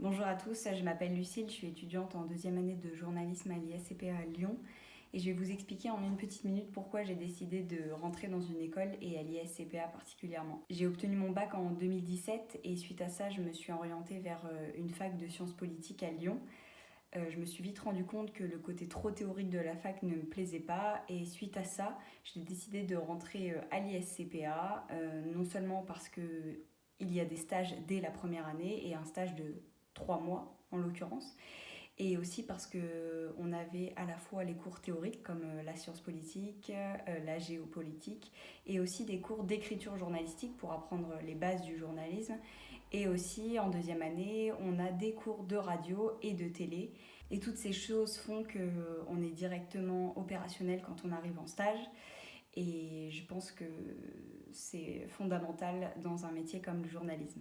Bonjour à tous, je m'appelle Lucille, je suis étudiante en deuxième année de journalisme à l'ISCPA à Lyon et je vais vous expliquer en une petite minute pourquoi j'ai décidé de rentrer dans une école et à l'ISCPA particulièrement. J'ai obtenu mon bac en 2017 et suite à ça je me suis orientée vers euh, une fac de sciences politiques à Lyon. Euh, je me suis vite rendu compte que le côté trop théorique de la fac ne me plaisait pas et suite à ça j'ai décidé de rentrer euh, à l'ISCPA non seulement parce que il y a des stages dès la première année et un stage de trois mois en l'occurrence. Et aussi parce qu'on avait à la fois les cours théoriques comme euh, la science politique, euh, la géopolitique, et aussi des cours d'écriture journalistique pour apprendre les bases du journalisme. Et aussi en deuxième année, on a des cours de radio et de télé. Et toutes ces choses font qu'on est directement opérationnel quand on arrive en stage. Et je pense que c'est fondamental dans un métier comme le journalisme.